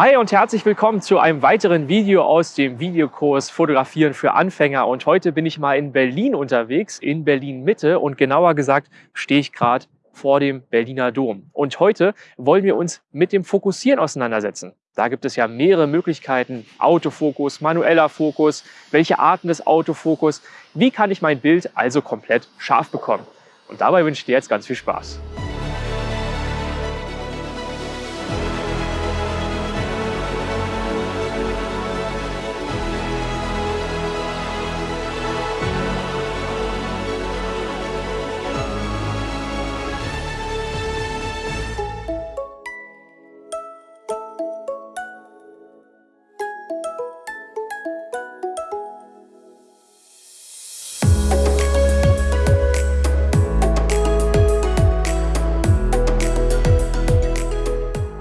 Hi und herzlich willkommen zu einem weiteren Video aus dem Videokurs Fotografieren für Anfänger. Und heute bin ich mal in Berlin unterwegs, in Berlin Mitte und genauer gesagt stehe ich gerade vor dem Berliner Dom. Und heute wollen wir uns mit dem Fokussieren auseinandersetzen. Da gibt es ja mehrere Möglichkeiten, Autofokus, manueller Fokus, welche Arten des Autofokus, wie kann ich mein Bild also komplett scharf bekommen. Und dabei wünsche ich dir jetzt ganz viel Spaß.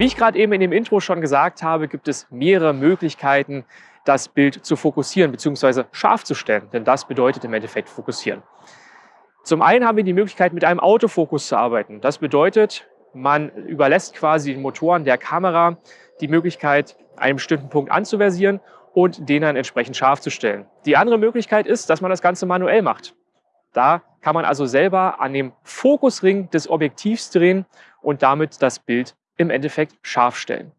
Wie ich gerade eben in dem Intro schon gesagt habe, gibt es mehrere Möglichkeiten, das Bild zu fokussieren bzw. scharf zu stellen. Denn das bedeutet im Endeffekt fokussieren. Zum einen haben wir die Möglichkeit, mit einem Autofokus zu arbeiten. Das bedeutet, man überlässt quasi den Motoren der Kamera die Möglichkeit, einen bestimmten Punkt anzuversieren und den dann entsprechend scharf zu stellen. Die andere Möglichkeit ist, dass man das Ganze manuell macht. Da kann man also selber an dem Fokusring des Objektivs drehen und damit das Bild im Endeffekt scharf stellen.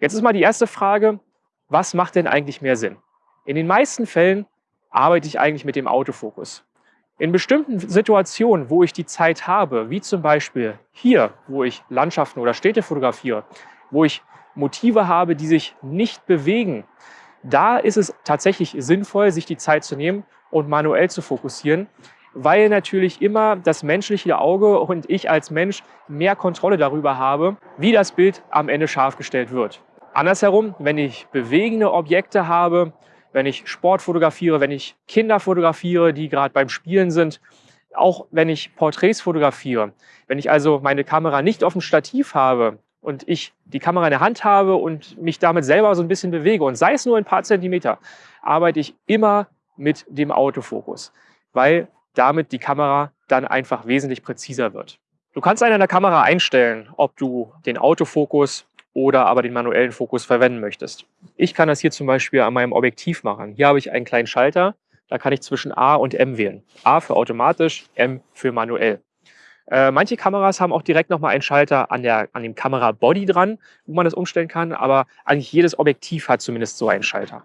Jetzt ist mal die erste Frage, was macht denn eigentlich mehr Sinn? In den meisten Fällen arbeite ich eigentlich mit dem Autofokus. In bestimmten Situationen, wo ich die Zeit habe, wie zum Beispiel hier, wo ich Landschaften oder Städte fotografiere, wo ich Motive habe, die sich nicht bewegen, da ist es tatsächlich sinnvoll, sich die Zeit zu nehmen und manuell zu fokussieren, weil natürlich immer das menschliche Auge und ich als Mensch mehr Kontrolle darüber habe, wie das Bild am Ende scharf gestellt wird. Andersherum, wenn ich bewegende Objekte habe, wenn ich Sport fotografiere, wenn ich Kinder fotografiere, die gerade beim Spielen sind, auch wenn ich Porträts fotografiere, wenn ich also meine Kamera nicht auf dem Stativ habe und ich die Kamera in der Hand habe und mich damit selber so ein bisschen bewege und sei es nur ein paar Zentimeter, arbeite ich immer mit dem Autofokus, weil damit die Kamera dann einfach wesentlich präziser wird. Du kannst an der Kamera einstellen, ob du den Autofokus oder aber den manuellen Fokus verwenden möchtest. Ich kann das hier zum Beispiel an meinem Objektiv machen. Hier habe ich einen kleinen Schalter, da kann ich zwischen A und M wählen. A für automatisch, M für manuell. Äh, manche Kameras haben auch direkt nochmal einen Schalter an, der, an dem Kamerabody dran, wo man das umstellen kann, aber eigentlich jedes Objektiv hat zumindest so einen Schalter.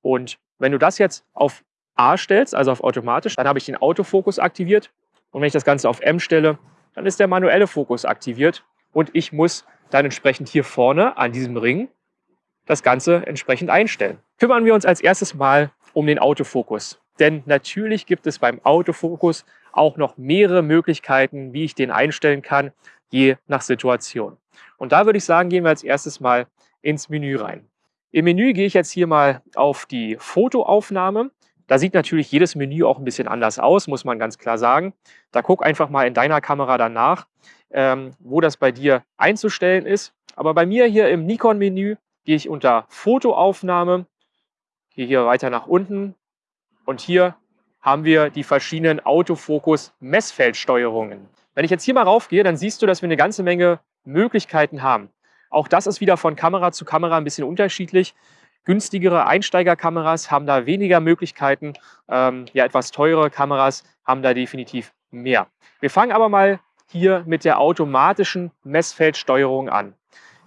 Und wenn du das jetzt auf A stellst, also auf automatisch, dann habe ich den Autofokus aktiviert. Und wenn ich das Ganze auf M stelle, dann ist der manuelle Fokus aktiviert. Und ich muss dann entsprechend hier vorne an diesem Ring das Ganze entsprechend einstellen. Kümmern wir uns als erstes mal um den Autofokus. Denn natürlich gibt es beim Autofokus auch noch mehrere Möglichkeiten, wie ich den einstellen kann, je nach Situation. Und da würde ich sagen, gehen wir als erstes mal ins Menü rein. Im Menü gehe ich jetzt hier mal auf die Fotoaufnahme da sieht natürlich jedes Menü auch ein bisschen anders aus, muss man ganz klar sagen. Da guck einfach mal in deiner Kamera danach, ähm, wo das bei dir einzustellen ist. Aber bei mir hier im Nikon-Menü gehe ich unter Fotoaufnahme, gehe hier weiter nach unten und hier haben wir die verschiedenen Autofokus-Messfeldsteuerungen. Wenn ich jetzt hier mal raufgehe, dann siehst du, dass wir eine ganze Menge Möglichkeiten haben. Auch das ist wieder von Kamera zu Kamera ein bisschen unterschiedlich. Günstigere Einsteigerkameras haben da weniger Möglichkeiten. Ähm, ja, etwas teure Kameras haben da definitiv mehr. Wir fangen aber mal hier mit der automatischen Messfeldsteuerung an.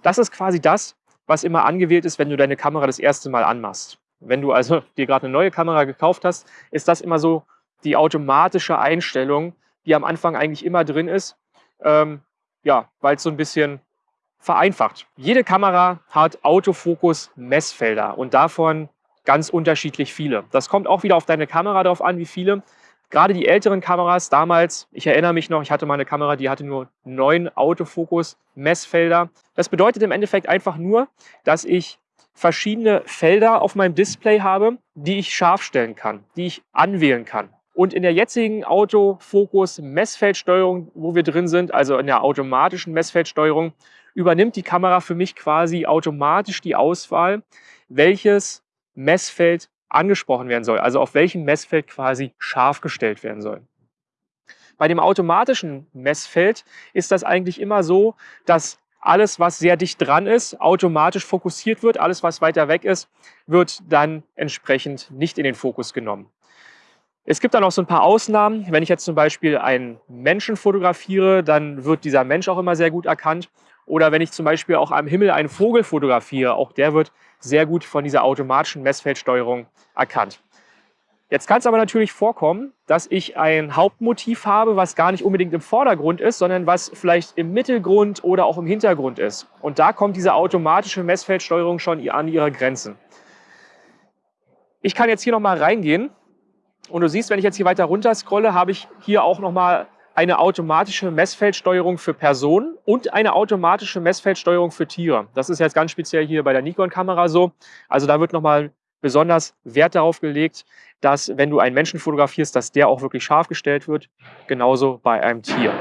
Das ist quasi das, was immer angewählt ist, wenn du deine Kamera das erste Mal anmachst. Wenn du also dir gerade eine neue Kamera gekauft hast, ist das immer so die automatische Einstellung, die am Anfang eigentlich immer drin ist. Ähm, ja, weil es so ein bisschen vereinfacht. Jede Kamera hat Autofokus-Messfelder und davon ganz unterschiedlich viele. Das kommt auch wieder auf deine Kamera drauf an, wie viele. Gerade die älteren Kameras damals, ich erinnere mich noch, ich hatte mal eine Kamera, die hatte nur neun Autofokus-Messfelder. Das bedeutet im Endeffekt einfach nur, dass ich verschiedene Felder auf meinem Display habe, die ich scharf stellen kann, die ich anwählen kann. Und in der jetzigen Autofokus-Messfeldsteuerung, wo wir drin sind, also in der automatischen Messfeldsteuerung, übernimmt die Kamera für mich quasi automatisch die Auswahl, welches Messfeld angesprochen werden soll, also auf welchem Messfeld quasi scharf gestellt werden soll. Bei dem automatischen Messfeld ist das eigentlich immer so, dass alles, was sehr dicht dran ist, automatisch fokussiert wird. Alles, was weiter weg ist, wird dann entsprechend nicht in den Fokus genommen. Es gibt dann auch so ein paar Ausnahmen. Wenn ich jetzt zum Beispiel einen Menschen fotografiere, dann wird dieser Mensch auch immer sehr gut erkannt. Oder wenn ich zum Beispiel auch am Himmel einen Vogel fotografiere, auch der wird sehr gut von dieser automatischen Messfeldsteuerung erkannt. Jetzt kann es aber natürlich vorkommen, dass ich ein Hauptmotiv habe, was gar nicht unbedingt im Vordergrund ist, sondern was vielleicht im Mittelgrund oder auch im Hintergrund ist. Und da kommt diese automatische Messfeldsteuerung schon an ihre Grenzen. Ich kann jetzt hier nochmal reingehen und du siehst, wenn ich jetzt hier weiter runter scrolle, habe ich hier auch nochmal eine automatische Messfeldsteuerung für Personen und eine automatische Messfeldsteuerung für Tiere. Das ist jetzt ganz speziell hier bei der Nikon-Kamera so. Also da wird nochmal besonders Wert darauf gelegt, dass wenn du einen Menschen fotografierst, dass der auch wirklich scharf gestellt wird, genauso bei einem Tier.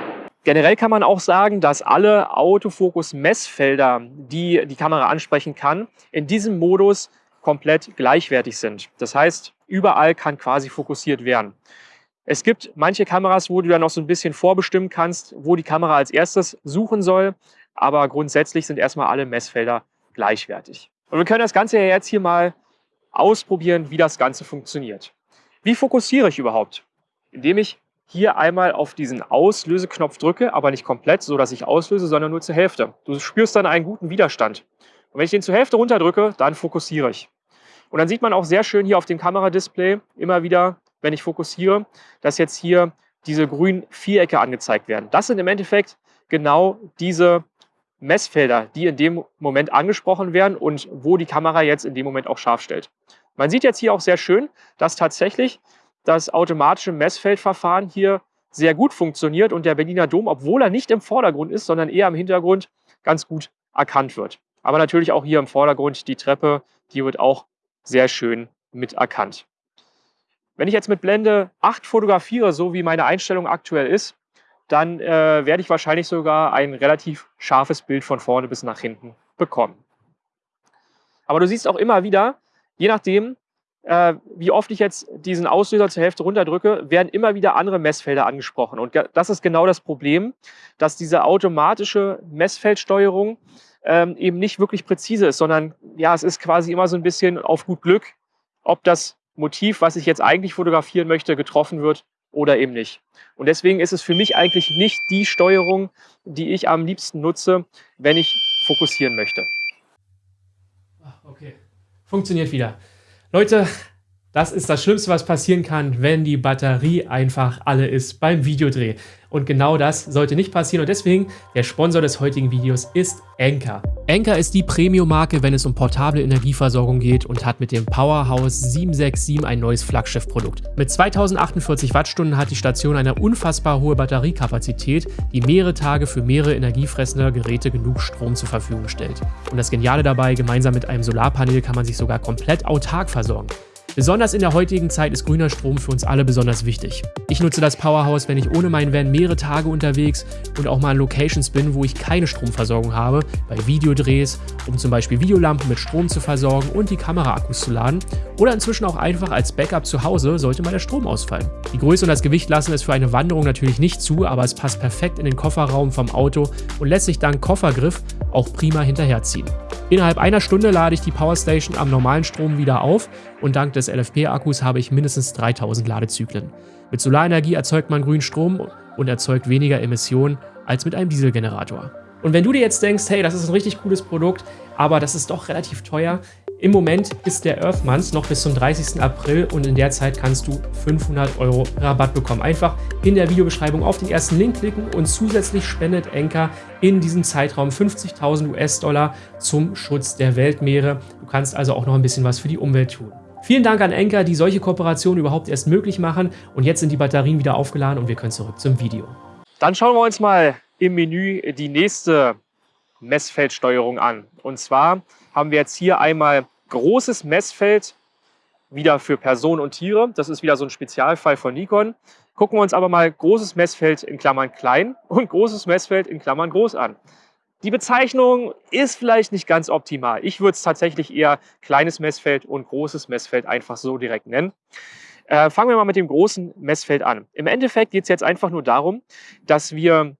Generell kann man auch sagen, dass alle Autofokus-Messfelder, die die Kamera ansprechen kann, in diesem Modus komplett gleichwertig sind. Das heißt, überall kann quasi fokussiert werden. Es gibt manche Kameras, wo du dann noch so ein bisschen vorbestimmen kannst, wo die Kamera als erstes suchen soll, aber grundsätzlich sind erstmal alle Messfelder gleichwertig. Und wir können das Ganze ja jetzt hier mal ausprobieren, wie das Ganze funktioniert. Wie fokussiere ich überhaupt? Indem ich hier einmal auf diesen Auslöseknopf drücke, aber nicht komplett, so dass ich auslöse, sondern nur zur Hälfte. Du spürst dann einen guten Widerstand. Und wenn ich den zur Hälfte runterdrücke, dann fokussiere ich. Und dann sieht man auch sehr schön hier auf dem Kameradisplay immer wieder, wenn ich fokussiere, dass jetzt hier diese grünen Vierecke angezeigt werden. Das sind im Endeffekt genau diese Messfelder, die in dem Moment angesprochen werden und wo die Kamera jetzt in dem Moment auch scharf stellt. Man sieht jetzt hier auch sehr schön, dass tatsächlich das automatische Messfeldverfahren hier sehr gut funktioniert und der Berliner Dom, obwohl er nicht im Vordergrund ist, sondern eher im Hintergrund, ganz gut erkannt wird. Aber natürlich auch hier im Vordergrund die Treppe, die wird auch sehr schön mit erkannt. Wenn ich jetzt mit Blende 8 fotografiere, so wie meine Einstellung aktuell ist, dann äh, werde ich wahrscheinlich sogar ein relativ scharfes Bild von vorne bis nach hinten bekommen. Aber du siehst auch immer wieder, je nachdem, äh, wie oft ich jetzt diesen Auslöser zur Hälfte runterdrücke, werden immer wieder andere Messfelder angesprochen. Und das ist genau das Problem, dass diese automatische Messfeldsteuerung ähm, eben nicht wirklich präzise ist, sondern ja, es ist quasi immer so ein bisschen auf gut Glück, ob das Motiv, was ich jetzt eigentlich fotografieren möchte, getroffen wird oder eben nicht. Und deswegen ist es für mich eigentlich nicht die Steuerung, die ich am liebsten nutze, wenn ich fokussieren möchte. Okay, funktioniert wieder. Leute, das ist das Schlimmste, was passieren kann, wenn die Batterie einfach alle ist beim Videodreh. Und genau das sollte nicht passieren und deswegen der Sponsor des heutigen Videos ist Anker. Anker ist die Premium-Marke, wenn es um portable Energieversorgung geht und hat mit dem Powerhouse 767 ein neues Flaggschiff-Produkt. Mit 2048 Wattstunden hat die Station eine unfassbar hohe Batteriekapazität, die mehrere Tage für mehrere energiefressende Geräte genug Strom zur Verfügung stellt. Und das Geniale dabei, gemeinsam mit einem Solarpanel kann man sich sogar komplett autark versorgen. Besonders in der heutigen Zeit ist grüner Strom für uns alle besonders wichtig. Ich nutze das Powerhouse, wenn ich ohne meinen Van mehrere Tage unterwegs und auch mal an Locations bin, wo ich keine Stromversorgung habe, bei Videodrehs, um zum Beispiel Videolampen mit Strom zu versorgen und die Kameraakkus zu laden oder inzwischen auch einfach als Backup zu Hause, sollte mal der Strom ausfallen. Die Größe und das Gewicht lassen es für eine Wanderung natürlich nicht zu, aber es passt perfekt in den Kofferraum vom Auto und lässt sich dank Koffergriff auch prima hinterherziehen. Innerhalb einer Stunde lade ich die Powerstation am normalen Strom wieder auf und dank des LFP-Akkus habe ich mindestens 3000 Ladezyklen. Mit Solarenergie erzeugt man grünen Strom und erzeugt weniger Emissionen als mit einem Dieselgenerator. Und wenn du dir jetzt denkst, hey, das ist ein richtig cooles Produkt, aber das ist doch relativ teuer, im Moment ist der Earth Month noch bis zum 30. April und in der Zeit kannst du 500 Euro Rabatt bekommen. Einfach in der Videobeschreibung auf den ersten Link klicken und zusätzlich spendet Enker in diesem Zeitraum 50.000 US-Dollar zum Schutz der Weltmeere. Du kannst also auch noch ein bisschen was für die Umwelt tun. Vielen Dank an Enker, die solche Kooperationen überhaupt erst möglich machen. Und jetzt sind die Batterien wieder aufgeladen und wir können zurück zum Video. Dann schauen wir uns mal im Menü die nächste Messfeldsteuerung an. Und zwar haben wir jetzt hier einmal großes Messfeld, wieder für Personen und Tiere. Das ist wieder so ein Spezialfall von Nikon. Gucken wir uns aber mal großes Messfeld in Klammern klein und großes Messfeld in Klammern groß an. Die Bezeichnung ist vielleicht nicht ganz optimal. Ich würde es tatsächlich eher kleines Messfeld und großes Messfeld einfach so direkt nennen. Äh, fangen wir mal mit dem großen Messfeld an. Im Endeffekt geht es jetzt einfach nur darum, dass wir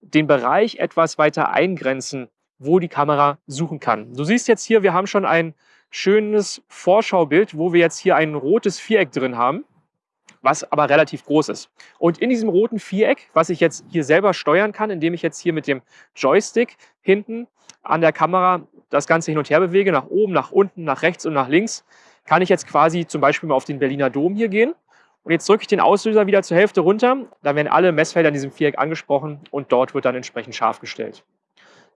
den Bereich etwas weiter eingrenzen wo die Kamera suchen kann. Du siehst jetzt hier, wir haben schon ein schönes Vorschaubild, wo wir jetzt hier ein rotes Viereck drin haben, was aber relativ groß ist. Und in diesem roten Viereck, was ich jetzt hier selber steuern kann, indem ich jetzt hier mit dem Joystick hinten an der Kamera das Ganze hin und her bewege, nach oben, nach unten, nach rechts und nach links, kann ich jetzt quasi zum Beispiel mal auf den Berliner Dom hier gehen. Und jetzt drücke ich den Auslöser wieder zur Hälfte runter. Dann werden alle Messfelder in diesem Viereck angesprochen und dort wird dann entsprechend scharf gestellt.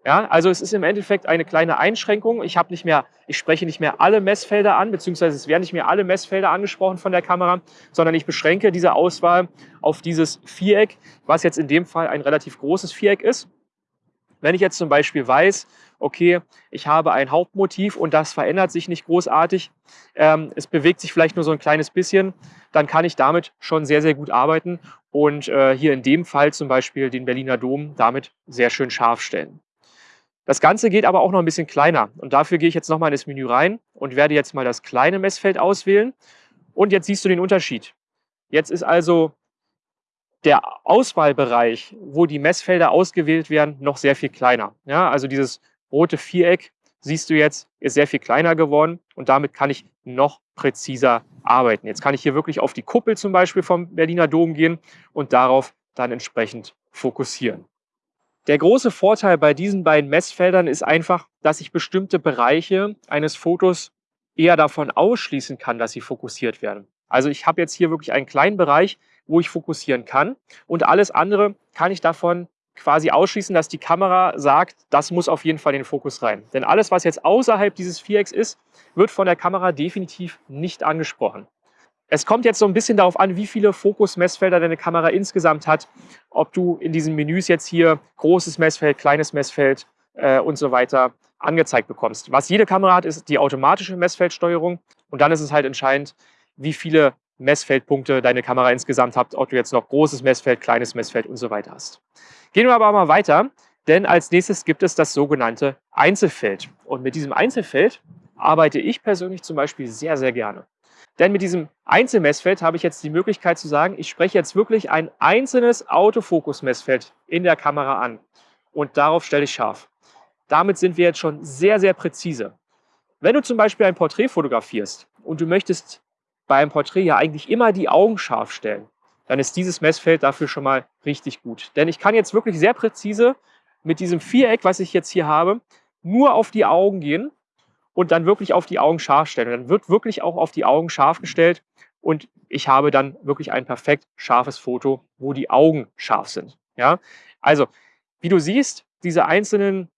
Ja, also es ist im Endeffekt eine kleine Einschränkung. Ich habe nicht mehr, ich spreche nicht mehr alle Messfelder an, beziehungsweise es werden nicht mehr alle Messfelder angesprochen von der Kamera, sondern ich beschränke diese Auswahl auf dieses Viereck, was jetzt in dem Fall ein relativ großes Viereck ist. Wenn ich jetzt zum Beispiel weiß, okay, ich habe ein Hauptmotiv und das verändert sich nicht großartig, ähm, es bewegt sich vielleicht nur so ein kleines bisschen, dann kann ich damit schon sehr, sehr gut arbeiten und äh, hier in dem Fall zum Beispiel den Berliner Dom damit sehr schön scharf stellen. Das Ganze geht aber auch noch ein bisschen kleiner und dafür gehe ich jetzt nochmal in das Menü rein und werde jetzt mal das kleine Messfeld auswählen und jetzt siehst du den Unterschied. Jetzt ist also der Auswahlbereich, wo die Messfelder ausgewählt werden, noch sehr viel kleiner. Ja, also dieses rote Viereck, siehst du jetzt, ist sehr viel kleiner geworden und damit kann ich noch präziser arbeiten. Jetzt kann ich hier wirklich auf die Kuppel zum Beispiel vom Berliner Dom gehen und darauf dann entsprechend fokussieren. Der große Vorteil bei diesen beiden Messfeldern ist einfach, dass ich bestimmte Bereiche eines Fotos eher davon ausschließen kann, dass sie fokussiert werden. Also ich habe jetzt hier wirklich einen kleinen Bereich, wo ich fokussieren kann und alles andere kann ich davon quasi ausschließen, dass die Kamera sagt, das muss auf jeden Fall in den Fokus rein. Denn alles, was jetzt außerhalb dieses Vierecks ist, wird von der Kamera definitiv nicht angesprochen. Es kommt jetzt so ein bisschen darauf an, wie viele Fokusmessfelder deine Kamera insgesamt hat, ob du in diesen Menüs jetzt hier großes Messfeld, kleines Messfeld äh, und so weiter angezeigt bekommst. Was jede Kamera hat, ist die automatische Messfeldsteuerung und dann ist es halt entscheidend, wie viele Messfeldpunkte deine Kamera insgesamt hat, ob du jetzt noch großes Messfeld, kleines Messfeld und so weiter hast. Gehen wir aber mal weiter, denn als nächstes gibt es das sogenannte Einzelfeld. Und mit diesem Einzelfeld arbeite ich persönlich zum Beispiel sehr, sehr gerne. Denn mit diesem Einzelmessfeld habe ich jetzt die Möglichkeit zu sagen, ich spreche jetzt wirklich ein einzelnes Autofokus-Messfeld in der Kamera an und darauf stelle ich scharf. Damit sind wir jetzt schon sehr, sehr präzise. Wenn du zum Beispiel ein Porträt fotografierst und du möchtest beim Porträt ja eigentlich immer die Augen scharf stellen, dann ist dieses Messfeld dafür schon mal richtig gut. Denn ich kann jetzt wirklich sehr präzise mit diesem Viereck, was ich jetzt hier habe, nur auf die Augen gehen und dann wirklich auf die Augen scharf stellen. Und dann wird wirklich auch auf die Augen scharf gestellt und ich habe dann wirklich ein perfekt scharfes Foto, wo die Augen scharf sind. Ja? Also, wie du siehst, diese einzelnen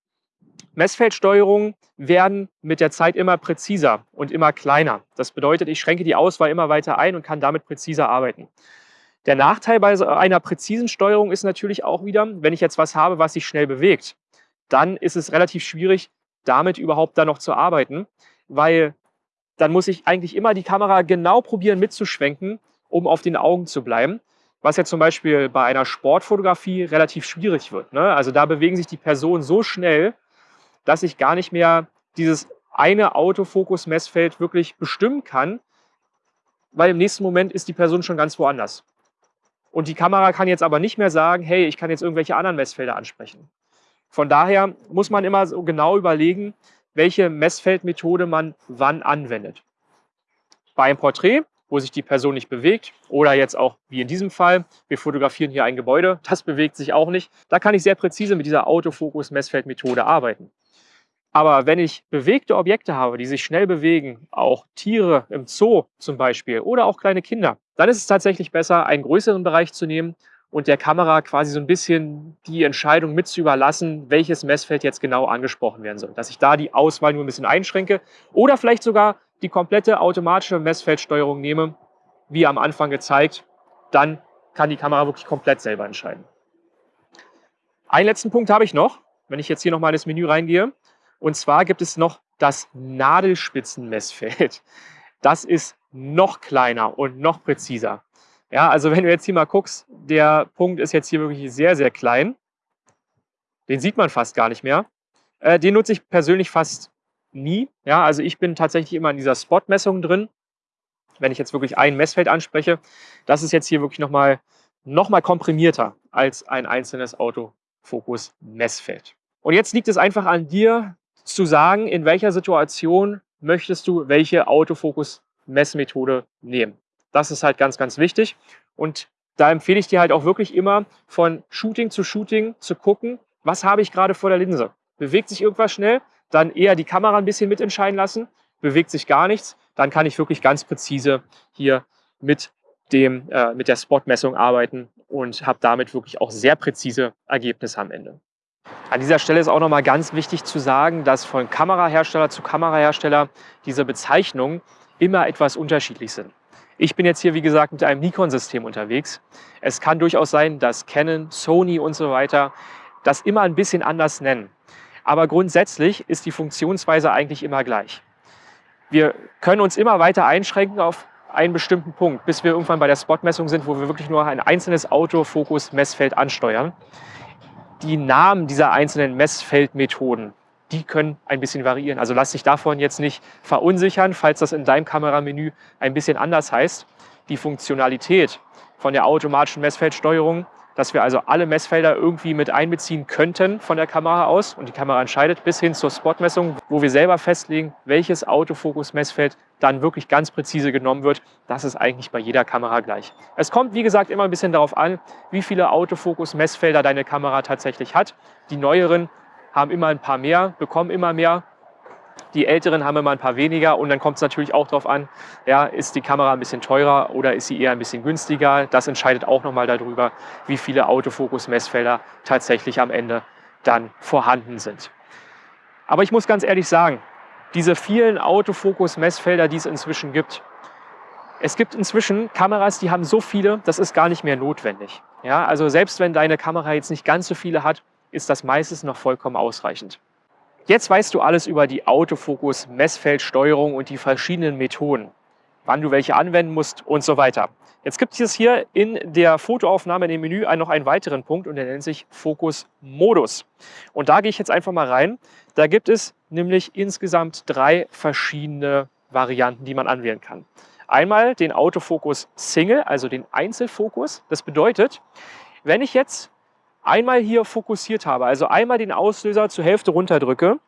Messfeldsteuerungen werden mit der Zeit immer präziser und immer kleiner. Das bedeutet, ich schränke die Auswahl immer weiter ein und kann damit präziser arbeiten. Der Nachteil bei einer präzisen Steuerung ist natürlich auch wieder, wenn ich jetzt was habe, was sich schnell bewegt, dann ist es relativ schwierig, damit überhaupt dann noch zu arbeiten, weil dann muss ich eigentlich immer die Kamera genau probieren mitzuschwenken, um auf den Augen zu bleiben. Was ja zum Beispiel bei einer Sportfotografie relativ schwierig wird. Ne? Also da bewegen sich die Personen so schnell, dass ich gar nicht mehr dieses eine Autofokus-Messfeld wirklich bestimmen kann, weil im nächsten Moment ist die Person schon ganz woanders. Und die Kamera kann jetzt aber nicht mehr sagen, hey, ich kann jetzt irgendwelche anderen Messfelder ansprechen. Von daher muss man immer so genau überlegen, welche Messfeldmethode man wann anwendet. Bei einem Porträt, wo sich die Person nicht bewegt oder jetzt auch wie in diesem Fall, wir fotografieren hier ein Gebäude, das bewegt sich auch nicht, da kann ich sehr präzise mit dieser Autofokus-Messfeldmethode arbeiten. Aber wenn ich bewegte Objekte habe, die sich schnell bewegen, auch Tiere im Zoo zum Beispiel oder auch kleine Kinder, dann ist es tatsächlich besser, einen größeren Bereich zu nehmen und der Kamera quasi so ein bisschen die Entscheidung mit zu überlassen, welches Messfeld jetzt genau angesprochen werden soll. Dass ich da die Auswahl nur ein bisschen einschränke oder vielleicht sogar die komplette automatische Messfeldsteuerung nehme, wie am Anfang gezeigt. Dann kann die Kamera wirklich komplett selber entscheiden. Einen letzten Punkt habe ich noch, wenn ich jetzt hier nochmal in das Menü reingehe. Und zwar gibt es noch das Nadelspitzenmessfeld. Das ist noch kleiner und noch präziser. Ja, also wenn du jetzt hier mal guckst, der Punkt ist jetzt hier wirklich sehr, sehr klein. Den sieht man fast gar nicht mehr. Äh, den nutze ich persönlich fast nie. Ja, also ich bin tatsächlich immer in dieser Spot-Messung drin. Wenn ich jetzt wirklich ein Messfeld anspreche, das ist jetzt hier wirklich nochmal noch mal komprimierter als ein einzelnes Autofokus-Messfeld. Und jetzt liegt es einfach an dir zu sagen, in welcher Situation möchtest du welche Autofokus-Messmethode nehmen. Das ist halt ganz, ganz wichtig. Und da empfehle ich dir halt auch wirklich immer von Shooting zu Shooting zu gucken, was habe ich gerade vor der Linse. Bewegt sich irgendwas schnell, dann eher die Kamera ein bisschen mitentscheiden lassen. Bewegt sich gar nichts, dann kann ich wirklich ganz präzise hier mit, dem, äh, mit der Spotmessung arbeiten und habe damit wirklich auch sehr präzise Ergebnisse am Ende. An dieser Stelle ist auch nochmal ganz wichtig zu sagen, dass von Kamerahersteller zu Kamerahersteller diese Bezeichnungen immer etwas unterschiedlich sind. Ich bin jetzt hier, wie gesagt, mit einem Nikon-System unterwegs. Es kann durchaus sein, dass Canon, Sony und so weiter das immer ein bisschen anders nennen. Aber grundsätzlich ist die Funktionsweise eigentlich immer gleich. Wir können uns immer weiter einschränken auf einen bestimmten Punkt, bis wir irgendwann bei der Spotmessung sind, wo wir wirklich nur ein einzelnes Autofokus-Messfeld ansteuern die Namen dieser einzelnen Messfeldmethoden, die können ein bisschen variieren. Also lass dich davon jetzt nicht verunsichern, falls das in deinem Kameramenü ein bisschen anders heißt. Die Funktionalität von der automatischen Messfeldsteuerung dass wir also alle Messfelder irgendwie mit einbeziehen könnten von der Kamera aus und die Kamera entscheidet, bis hin zur Spotmessung, wo wir selber festlegen, welches Autofokus-Messfeld dann wirklich ganz präzise genommen wird. Das ist eigentlich bei jeder Kamera gleich. Es kommt, wie gesagt, immer ein bisschen darauf an, wie viele Autofokus-Messfelder deine Kamera tatsächlich hat. Die neueren haben immer ein paar mehr, bekommen immer mehr. Die älteren haben immer ein paar weniger und dann kommt es natürlich auch darauf an, ja, ist die Kamera ein bisschen teurer oder ist sie eher ein bisschen günstiger. Das entscheidet auch nochmal darüber, wie viele Autofokus-Messfelder tatsächlich am Ende dann vorhanden sind. Aber ich muss ganz ehrlich sagen, diese vielen Autofokus-Messfelder, die es inzwischen gibt, es gibt inzwischen Kameras, die haben so viele, das ist gar nicht mehr notwendig. Ja, also selbst wenn deine Kamera jetzt nicht ganz so viele hat, ist das meistens noch vollkommen ausreichend. Jetzt weißt du alles über die Autofokus, Messfeldsteuerung und die verschiedenen Methoden, wann du welche anwenden musst und so weiter. Jetzt gibt es hier in der Fotoaufnahme in dem Menü noch einen weiteren Punkt und der nennt sich Fokus-Modus. Und da gehe ich jetzt einfach mal rein. Da gibt es nämlich insgesamt drei verschiedene Varianten, die man anwählen kann. Einmal den Autofokus Single, also den Einzelfokus. Das bedeutet, wenn ich jetzt einmal hier fokussiert habe, also einmal den Auslöser zur Hälfte runterdrücke,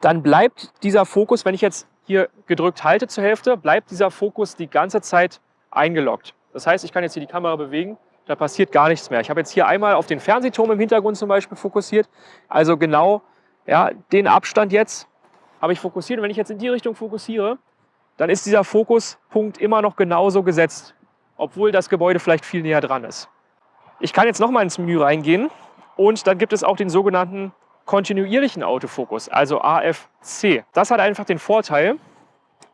dann bleibt dieser Fokus, wenn ich jetzt hier gedrückt halte zur Hälfte, bleibt dieser Fokus die ganze Zeit eingeloggt. Das heißt, ich kann jetzt hier die Kamera bewegen, da passiert gar nichts mehr. Ich habe jetzt hier einmal auf den Fernsehturm im Hintergrund zum Beispiel fokussiert, also genau ja, den Abstand jetzt habe ich fokussiert. Und wenn ich jetzt in die Richtung fokussiere, dann ist dieser Fokuspunkt immer noch genauso gesetzt, obwohl das Gebäude vielleicht viel näher dran ist. Ich kann jetzt nochmal ins Menü reingehen und dann gibt es auch den sogenannten kontinuierlichen Autofokus, also AFC. Das hat einfach den Vorteil,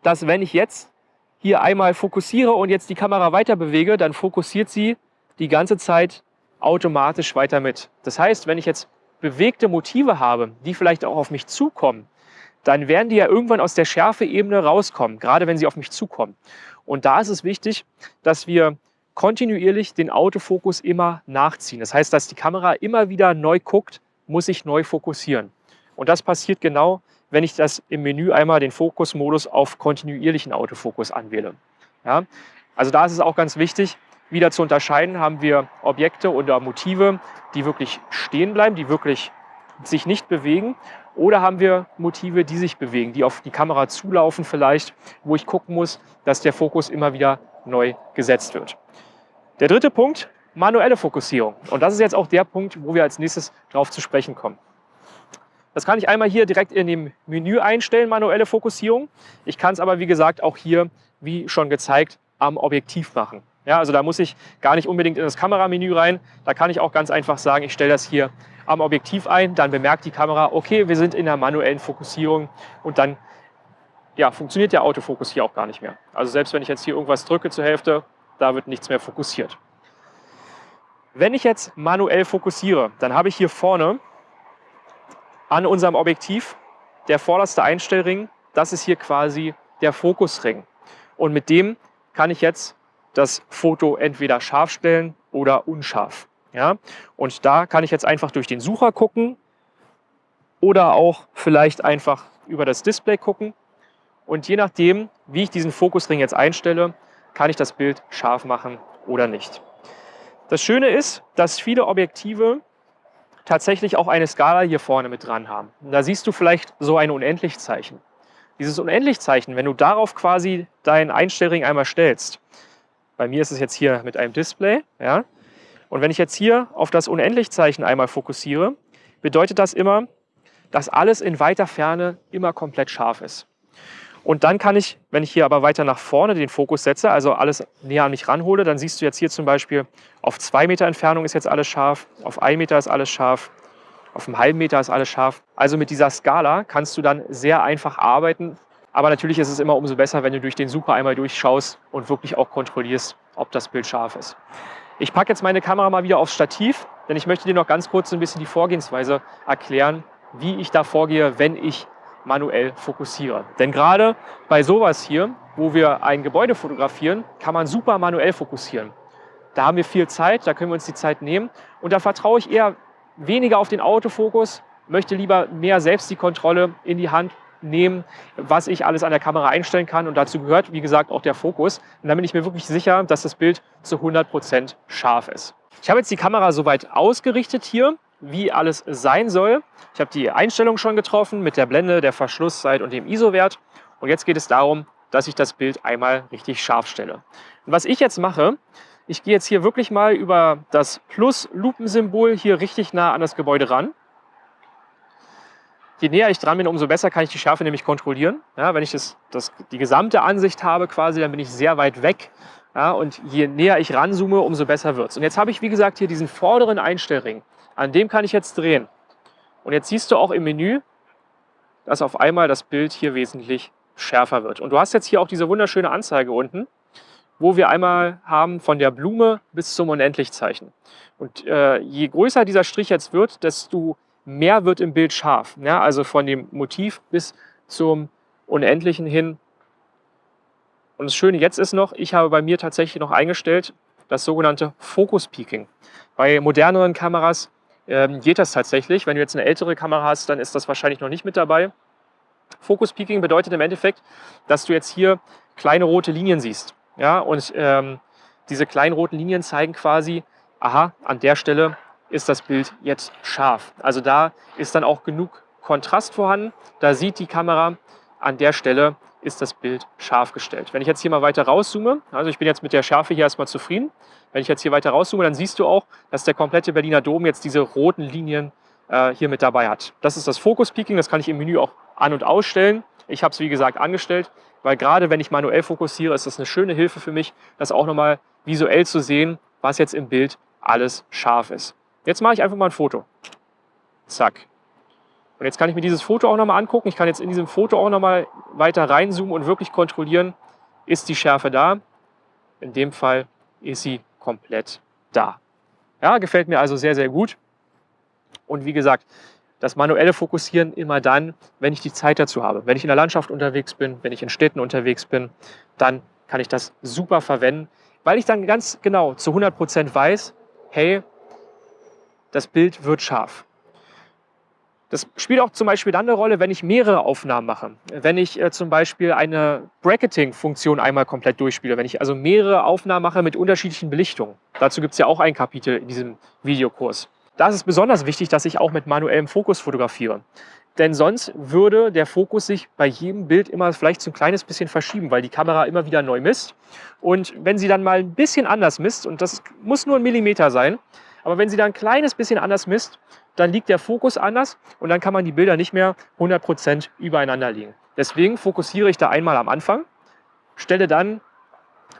dass wenn ich jetzt hier einmal fokussiere und jetzt die Kamera weiter bewege, dann fokussiert sie die ganze Zeit automatisch weiter mit. Das heißt, wenn ich jetzt bewegte Motive habe, die vielleicht auch auf mich zukommen, dann werden die ja irgendwann aus der Schärfeebene rauskommen, gerade wenn sie auf mich zukommen. Und da ist es wichtig, dass wir kontinuierlich den Autofokus immer nachziehen. Das heißt, dass die Kamera immer wieder neu guckt, muss ich neu fokussieren. Und das passiert genau, wenn ich das im Menü einmal den Fokusmodus auf kontinuierlichen Autofokus anwähle. Ja? Also da ist es auch ganz wichtig, wieder zu unterscheiden, haben wir Objekte oder Motive, die wirklich stehen bleiben, die wirklich sich nicht bewegen oder haben wir Motive, die sich bewegen, die auf die Kamera zulaufen vielleicht, wo ich gucken muss, dass der Fokus immer wieder neu gesetzt wird. Der dritte Punkt, manuelle Fokussierung. Und das ist jetzt auch der Punkt, wo wir als nächstes drauf zu sprechen kommen. Das kann ich einmal hier direkt in dem Menü einstellen, manuelle Fokussierung. Ich kann es aber, wie gesagt, auch hier, wie schon gezeigt, am Objektiv machen. Ja, also da muss ich gar nicht unbedingt in das Kameramenü rein. Da kann ich auch ganz einfach sagen, ich stelle das hier am Objektiv ein. Dann bemerkt die Kamera, okay, wir sind in der manuellen Fokussierung und dann ja, funktioniert der Autofokus hier auch gar nicht mehr. Also selbst wenn ich jetzt hier irgendwas drücke zur Hälfte, da wird nichts mehr fokussiert. Wenn ich jetzt manuell fokussiere, dann habe ich hier vorne an unserem Objektiv der vorderste Einstellring, das ist hier quasi der Fokusring. Und mit dem kann ich jetzt das Foto entweder scharf stellen oder unscharf. Ja? Und da kann ich jetzt einfach durch den Sucher gucken oder auch vielleicht einfach über das Display gucken. Und je nachdem, wie ich diesen Fokusring jetzt einstelle, kann ich das Bild scharf machen oder nicht. Das Schöne ist, dass viele Objektive tatsächlich auch eine Skala hier vorne mit dran haben. Und da siehst du vielleicht so ein Unendlichzeichen. Dieses Unendlichzeichen, wenn du darauf quasi deinen Einstellring einmal stellst, bei mir ist es jetzt hier mit einem Display, ja, und wenn ich jetzt hier auf das Unendlichzeichen einmal fokussiere, bedeutet das immer, dass alles in weiter Ferne immer komplett scharf ist. Und dann kann ich, wenn ich hier aber weiter nach vorne den Fokus setze, also alles näher an mich ranhole, dann siehst du jetzt hier zum Beispiel, auf zwei Meter Entfernung ist jetzt alles scharf, auf ein Meter ist alles scharf, auf einem halben Meter ist alles scharf. Also mit dieser Skala kannst du dann sehr einfach arbeiten. Aber natürlich ist es immer umso besser, wenn du durch den Super einmal durchschaust und wirklich auch kontrollierst, ob das Bild scharf ist. Ich packe jetzt meine Kamera mal wieder aufs Stativ, denn ich möchte dir noch ganz kurz ein bisschen die Vorgehensweise erklären, wie ich da vorgehe, wenn ich manuell fokussiere. Denn gerade bei sowas hier, wo wir ein Gebäude fotografieren, kann man super manuell fokussieren. Da haben wir viel Zeit, da können wir uns die Zeit nehmen und da vertraue ich eher weniger auf den Autofokus, möchte lieber mehr selbst die Kontrolle in die Hand nehmen, was ich alles an der Kamera einstellen kann und dazu gehört, wie gesagt, auch der Fokus. Und dann bin ich mir wirklich sicher, dass das Bild zu 100 Prozent scharf ist. Ich habe jetzt die Kamera soweit ausgerichtet hier wie alles sein soll. Ich habe die Einstellung schon getroffen mit der Blende, der Verschlusszeit und dem ISO-Wert. Und jetzt geht es darum, dass ich das Bild einmal richtig scharf stelle. Und was ich jetzt mache, ich gehe jetzt hier wirklich mal über das Plus-Lupensymbol hier richtig nah an das Gebäude ran. Je näher ich dran bin, umso besser kann ich die Schärfe nämlich kontrollieren. Ja, wenn ich das, das, die gesamte Ansicht habe quasi, dann bin ich sehr weit weg. Ja, und je näher ich ranzoome, umso besser wird es. Und jetzt habe ich, wie gesagt, hier diesen vorderen Einstellring. An dem kann ich jetzt drehen. Und jetzt siehst du auch im Menü, dass auf einmal das Bild hier wesentlich schärfer wird. Und du hast jetzt hier auch diese wunderschöne Anzeige unten, wo wir einmal haben von der Blume bis zum Unendlichzeichen. Und äh, je größer dieser Strich jetzt wird, desto mehr wird im Bild scharf. Ja, also von dem Motiv bis zum Unendlichen hin. Und das Schöne jetzt ist noch, ich habe bei mir tatsächlich noch eingestellt, das sogenannte Focus Peaking. Bei moderneren Kameras ähm, geht das tatsächlich. Wenn du jetzt eine ältere Kamera hast, dann ist das wahrscheinlich noch nicht mit dabei. Focus Peaking bedeutet im Endeffekt, dass du jetzt hier kleine rote Linien siehst. Ja, und ähm, diese kleinen roten Linien zeigen quasi, aha, an der Stelle ist das Bild jetzt scharf. Also da ist dann auch genug Kontrast vorhanden. Da sieht die Kamera, an der Stelle ist das Bild scharf gestellt. Wenn ich jetzt hier mal weiter rauszoome, also ich bin jetzt mit der Schärfe hier erstmal zufrieden, wenn ich jetzt hier weiter rauszoome, dann siehst du auch, dass der komplette Berliner Dom jetzt diese roten Linien äh, hier mit dabei hat. Das ist das Focus Peaking, das kann ich im Menü auch an- und ausstellen. Ich habe es wie gesagt angestellt, weil gerade wenn ich manuell fokussiere, ist das eine schöne Hilfe für mich, das auch nochmal visuell zu sehen, was jetzt im Bild alles scharf ist. Jetzt mache ich einfach mal ein Foto. Zack. Und jetzt kann ich mir dieses Foto auch nochmal angucken. Ich kann jetzt in diesem Foto auch nochmal weiter reinzoomen und wirklich kontrollieren, ist die Schärfe da. In dem Fall ist sie komplett da. Ja, gefällt mir also sehr, sehr gut. Und wie gesagt, das manuelle Fokussieren immer dann, wenn ich die Zeit dazu habe. Wenn ich in der Landschaft unterwegs bin, wenn ich in Städten unterwegs bin, dann kann ich das super verwenden, weil ich dann ganz genau zu 100 Prozent weiß, hey, das Bild wird scharf. Das spielt auch zum Beispiel dann eine Rolle, wenn ich mehrere Aufnahmen mache. Wenn ich äh, zum Beispiel eine Bracketing-Funktion einmal komplett durchspiele. Wenn ich also mehrere Aufnahmen mache mit unterschiedlichen Belichtungen. Dazu gibt es ja auch ein Kapitel in diesem Videokurs. Da ist es besonders wichtig, dass ich auch mit manuellem Fokus fotografiere. Denn sonst würde der Fokus sich bei jedem Bild immer vielleicht so ein kleines bisschen verschieben, weil die Kamera immer wieder neu misst. Und wenn sie dann mal ein bisschen anders misst, und das muss nur ein Millimeter sein, aber wenn sie dann ein kleines bisschen anders misst, dann liegt der Fokus anders und dann kann man die Bilder nicht mehr 100% übereinander legen. Deswegen fokussiere ich da einmal am Anfang, stelle dann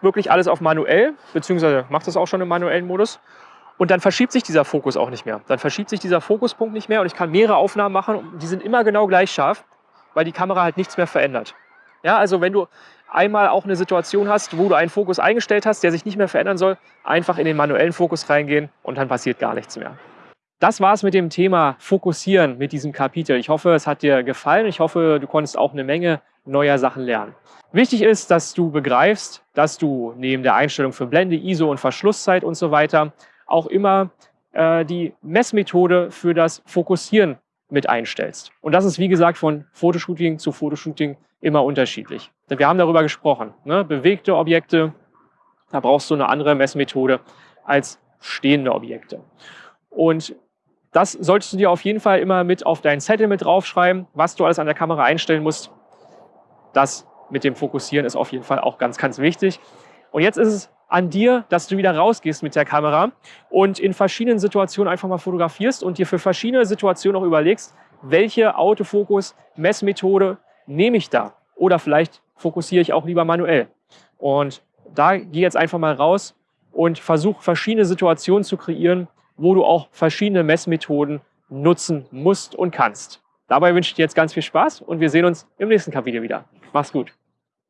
wirklich alles auf manuell, beziehungsweise mache das auch schon im manuellen Modus und dann verschiebt sich dieser Fokus auch nicht mehr. Dann verschiebt sich dieser Fokuspunkt nicht mehr und ich kann mehrere Aufnahmen machen und die sind immer genau gleich scharf, weil die Kamera halt nichts mehr verändert. Ja, also wenn du einmal auch eine Situation hast, wo du einen Fokus eingestellt hast, der sich nicht mehr verändern soll, einfach in den manuellen Fokus reingehen und dann passiert gar nichts mehr. Das war es mit dem Thema Fokussieren mit diesem Kapitel. Ich hoffe, es hat dir gefallen. Ich hoffe, du konntest auch eine Menge neuer Sachen lernen. Wichtig ist, dass du begreifst, dass du neben der Einstellung für Blende, ISO und Verschlusszeit und so weiter auch immer äh, die Messmethode für das Fokussieren mit einstellst. Und das ist, wie gesagt, von Fotoshooting zu Fotoshooting immer unterschiedlich. Denn wir haben darüber gesprochen. Ne? Bewegte Objekte, da brauchst du eine andere Messmethode als stehende Objekte. Und Das solltest du dir auf jeden Fall immer mit auf deinen Zettel mit draufschreiben, was du alles an der Kamera einstellen musst. Das mit dem Fokussieren ist auf jeden Fall auch ganz, ganz wichtig. Und jetzt ist es an dir, dass du wieder rausgehst mit der Kamera und in verschiedenen Situationen einfach mal fotografierst und dir für verschiedene Situationen auch überlegst, welche Autofokus-Messmethode nehme ich da? Oder vielleicht fokussiere ich auch lieber manuell. Und da geh jetzt einfach mal raus und versuch verschiedene Situationen zu kreieren, wo du auch verschiedene Messmethoden nutzen musst und kannst. Dabei wünsche ich dir jetzt ganz viel Spaß und wir sehen uns im nächsten Kapitel wieder. Mach's gut.